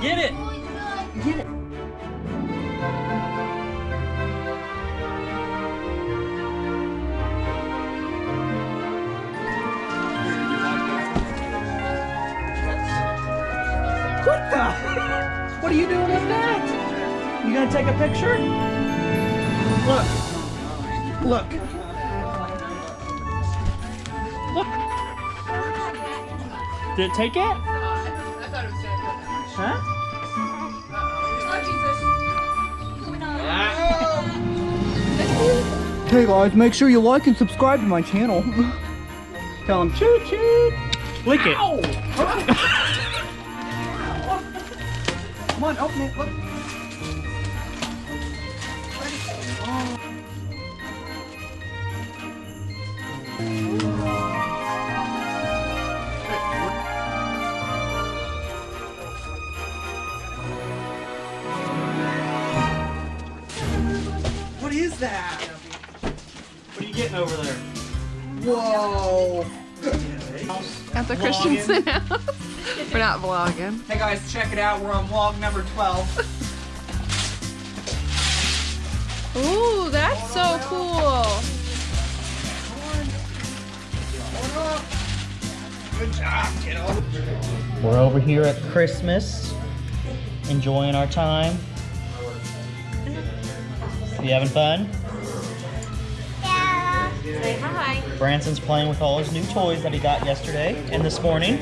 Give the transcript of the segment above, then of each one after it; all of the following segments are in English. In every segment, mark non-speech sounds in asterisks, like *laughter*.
Get it. Get it. What the? What are you doing with that? You gonna take a picture? Look. Look. Look. Did it take it? Huh? Hey guys, make sure you like and subscribe to my channel. Tell them choo choo. Lick it. *laughs* Come on, open it. Look. Is that? What are you getting over there? Whoa. At the Christensen *laughs* house. We're not vlogging. Hey guys, check it out. We're on vlog number 12. *laughs* Ooh, that's so cool. Good job, kiddo. We're over here at Christmas, enjoying our time. You having fun? Yeah. Say hi. Branson's playing with all his new toys that he got yesterday and this morning.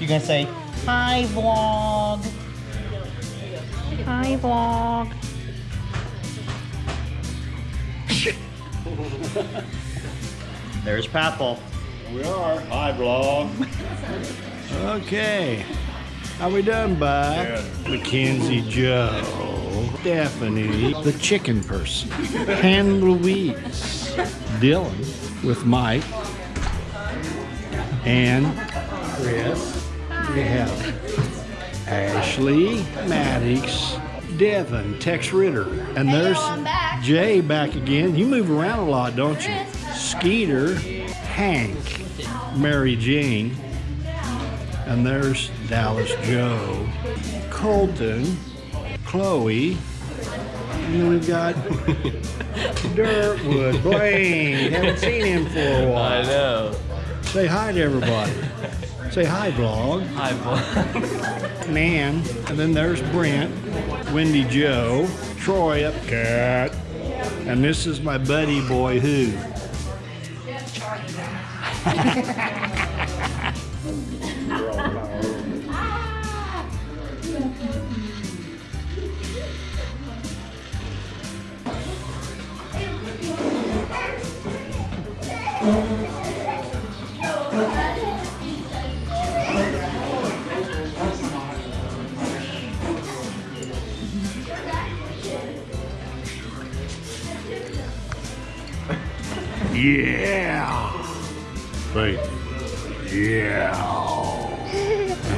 You gonna say hi vlog? Hi vlog. There's Papal. We are. Hi, vlog. okay. How we done, bud? Mackenzie Joe. Stephanie, the chicken person. Ann Louise. Dylan with Mike. And Chris. We have Ashley, Maddox, Devin, Tex Ritter. And there's Jay back again. You move around a lot, don't you? Skeeter, Hank, Mary Jane, and there's Dallas Joe, Colton, Chloe, and then we've got *laughs* Dirtwood, Blaine. *laughs* Haven't seen him for a while. I know. Say hi to everybody. *laughs* Say hi, vlog. Hi vlog. Nan, and then there's Brent, Wendy Joe, Troy up cat, and this is my buddy boy who. Yeah. Wait. Yeah.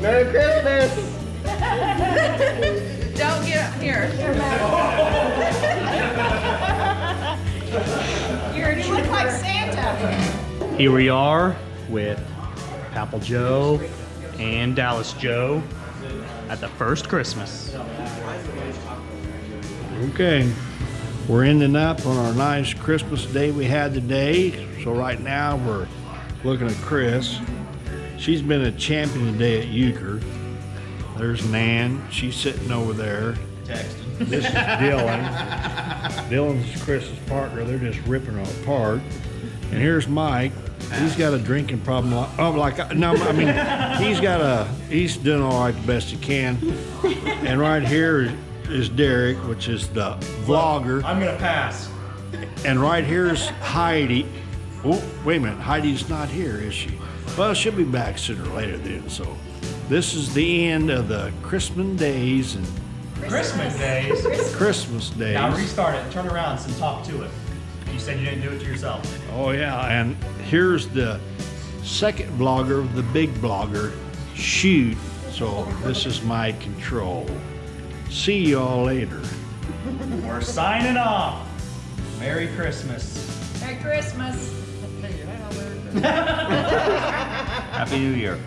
Merry Christmas. Don't get up here. You look like Santa. Here we are with Papal Joe and Dallas Joe at the first Christmas. Okay. We're ending up on our nice Christmas day we had today. So right now we're looking at Chris. She's been a champion today at euchre. There's Nan. She's sitting over there. Texting. This is Dylan. Dylan's Chris's partner. They're just ripping her apart. And here's Mike. He's got a drinking problem. Like, oh, like I- no, I mean, he's got a. He's doing all right the best he can. And right here is, Derek, which is the vlogger, I'm gonna pass. and right here is Heidi. Oh, wait a minute, Heidi's not here, is she? Well, she'll be back sooner or later then. So, this is the end of the Christmas days and Christmas days. Christmas days. Now restart it. Turn around and talk to it. You said you didn't do it to yourself. Oh yeah, and here's the second vlogger, the big blogger, shoot. So this is my control. See y'all later. We're signing off. Merry Christmas. Merry Christmas. Happy New Year.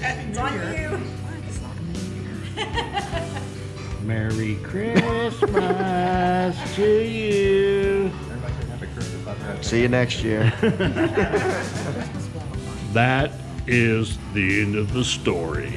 It's on you. Merry Christmas to you. See you next year. *laughs* That is the end of the story.